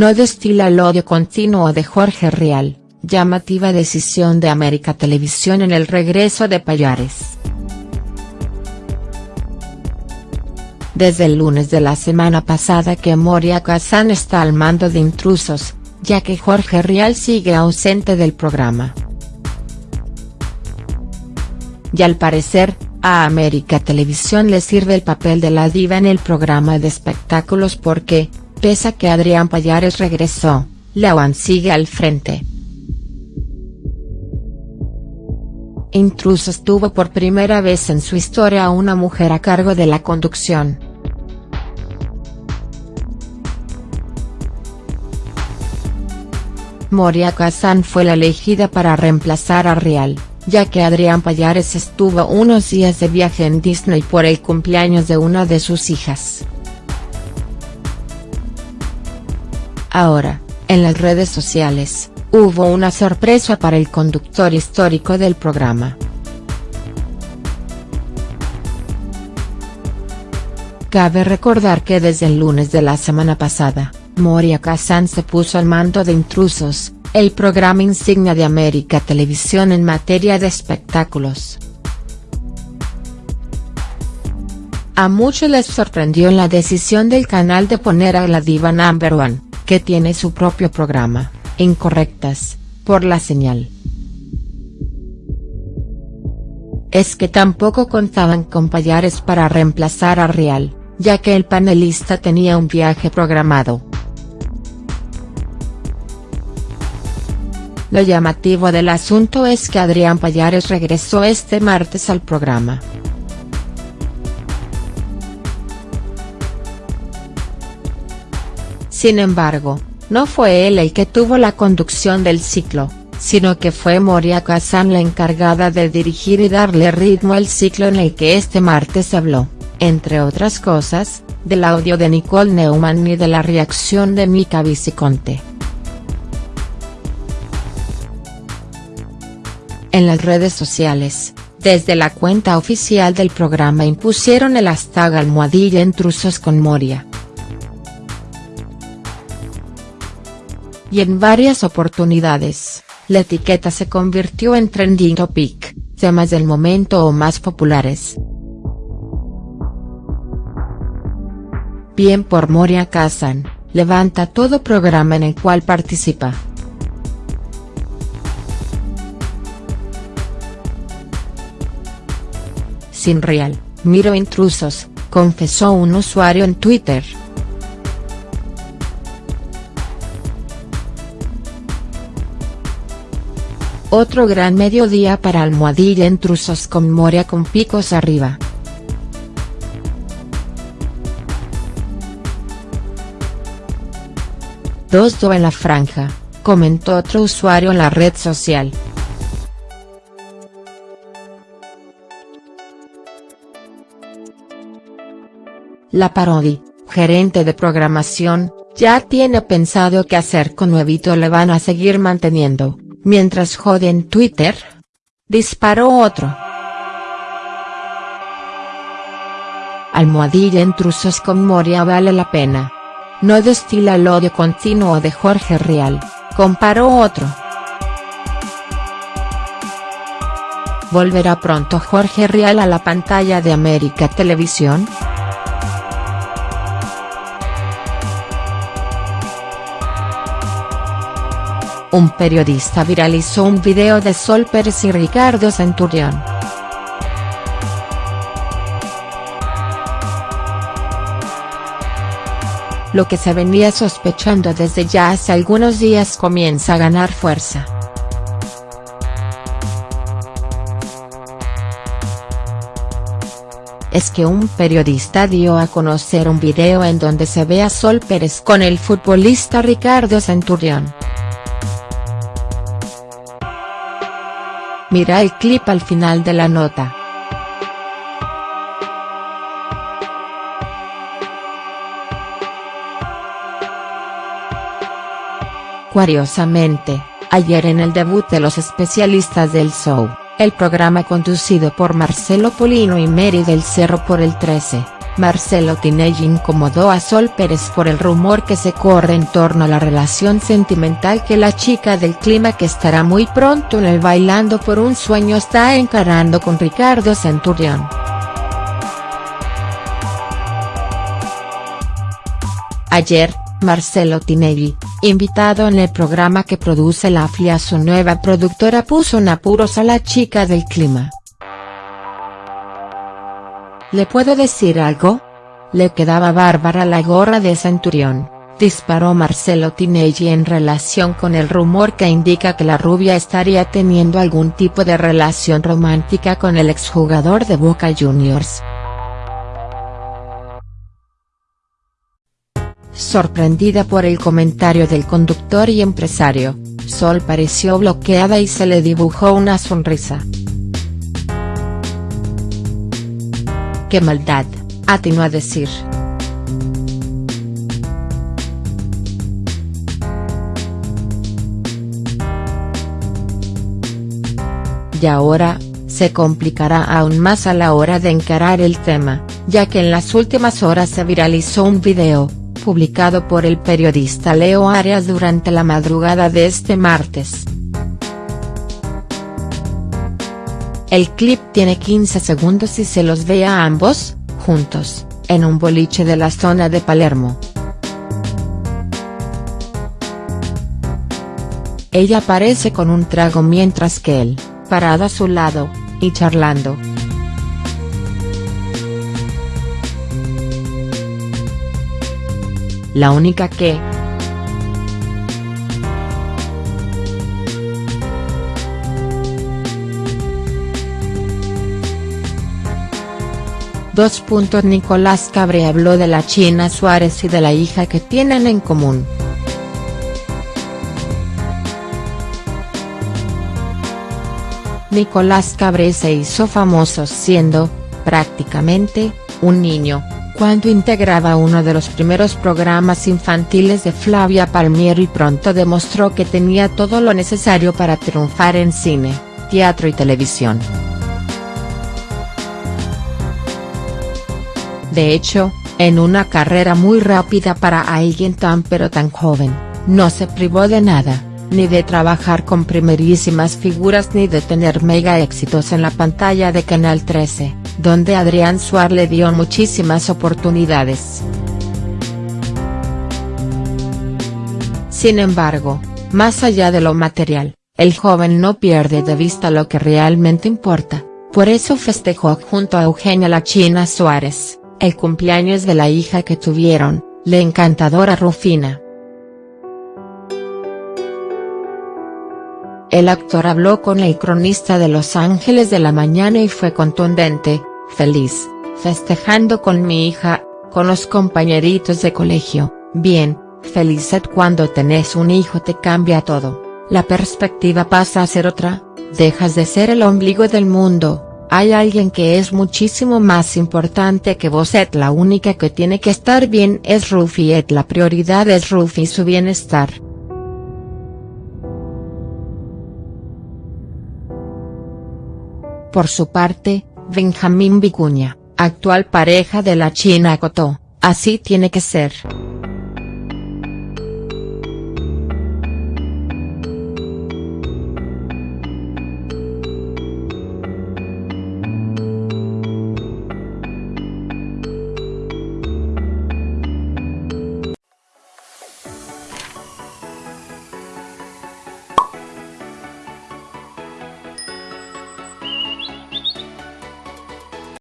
no destila el odio continuo de Jorge Rial, llamativa decisión de América Televisión en el regreso de Payares. Desde el lunes de la semana pasada que Moria Kazan está al mando de intrusos, ya que Jorge Rial sigue ausente del programa. Y al parecer, a América Televisión le sirve el papel de la diva en el programa de espectáculos porque, pese a que Adrián Payares regresó, Lawan sigue al frente. Intrusos tuvo por primera vez en su historia a una mujer a cargo de la conducción. Moria Kazan fue la elegida para reemplazar a Rial ya que Adrián Payares estuvo unos días de viaje en Disney por el cumpleaños de una de sus hijas. Ahora, en las redes sociales, hubo una sorpresa para el conductor histórico del programa. Cabe recordar que desde el lunes de la semana pasada, Moria Kazan se puso al mando de intrusos, el programa insignia de América Televisión en materia de espectáculos. A muchos les sorprendió la decisión del canal de poner a la diva number one, que tiene su propio programa, Incorrectas, por la señal. Es que tampoco contaban con Payares para reemplazar a Real, ya que el panelista tenía un viaje programado. Lo llamativo del asunto es que Adrián Payares regresó este martes al programa. Sin embargo, no fue él el que tuvo la conducción del ciclo, sino que fue Moria Kazan la encargada de dirigir y darle ritmo al ciclo en el que este martes habló, entre otras cosas, del audio de Nicole Neumann y de la reacción de Mika Viciconte. En las redes sociales, desde la cuenta oficial del programa impusieron el hashtag almohadilla intrusos con Moria. Y en varias oportunidades, la etiqueta se convirtió en trending topic, temas del momento o más populares. Bien por Moria Kazan, levanta todo programa en el cual participa. sin real, miro intrusos, confesó un usuario en Twitter. Otro gran mediodía para Almohadilla intrusos con Moria con picos arriba. Dos do en la franja, comentó otro usuario en la red social. La Parodi, gerente de programación, ya tiene pensado qué hacer con Nuevito le van a seguir manteniendo, mientras jode en Twitter. Disparó otro. Almohadilla intrusos con Moria vale la pena. No destila el odio continuo de Jorge Real, comparó otro. ¿Volverá pronto Jorge Real a la pantalla de América Televisión?. Un periodista viralizó un video de Sol Pérez y Ricardo Centurión. Lo que se venía sospechando desde ya hace algunos días comienza a ganar fuerza. es que un periodista dio a conocer un video en donde se ve a Sol Pérez con el futbolista Ricardo Centurión. Mira el clip al final de la nota. Curiosamente, ayer en el debut de los especialistas del show, el programa conducido por Marcelo Polino y Mary del Cerro por el 13, Marcelo Tinelli incomodó a Sol Pérez por el rumor que se corre en torno a la relación sentimental que la chica del clima que estará muy pronto en el Bailando por un Sueño está encarando con Ricardo Centurión. Ayer, Marcelo Tinelli, invitado en el programa que produce la FLIA su nueva productora puso en apuros a la chica del clima. ¿Le puedo decir algo? Le quedaba bárbara la gorra de Centurión, disparó Marcelo Tinelli en relación con el rumor que indica que la rubia estaría teniendo algún tipo de relación romántica con el exjugador de Boca Juniors. Sorprendida por el comentario del conductor y empresario, Sol pareció bloqueada y se le dibujó una sonrisa. ¡Qué maldad!, atinó a decir. Y ahora, se complicará aún más a la hora de encarar el tema, ya que en las últimas horas se viralizó un video, publicado por el periodista Leo Arias durante la madrugada de este martes. El clip tiene 15 segundos y se los ve a ambos, juntos, en un boliche de la zona de Palermo. Ella aparece con un trago mientras que él, parado a su lado, y charlando. La única que, Dos puntos Nicolás Cabre habló de la China Suárez y de la hija que tienen en común. Nicolás Cabré se hizo famoso siendo, prácticamente, un niño, cuando integraba uno de los primeros programas infantiles de Flavia Palmiero y pronto demostró que tenía todo lo necesario para triunfar en cine, teatro y televisión. De hecho, en una carrera muy rápida para alguien tan pero tan joven, no se privó de nada, ni de trabajar con primerísimas figuras ni de tener mega éxitos en la pantalla de Canal 13, donde Adrián Suárez le dio muchísimas oportunidades. Sin embargo, más allá de lo material, el joven no pierde de vista lo que realmente importa, por eso festejó junto a Eugenia La China Suárez el cumpleaños de la hija que tuvieron, la encantadora Rufina. El actor habló con el cronista de Los Ángeles de la mañana y fue contundente, feliz, festejando con mi hija, con los compañeritos de colegio, bien, feliz cuando tenés un hijo te cambia todo, la perspectiva pasa a ser otra, dejas de ser el ombligo del mundo, hay alguien que es muchísimo más importante que vos et la única que tiene que estar bien es Rufi et la prioridad es Rufi su bienestar. Por su parte, Benjamín Vicuña, actual pareja de la china acotó, así tiene que ser.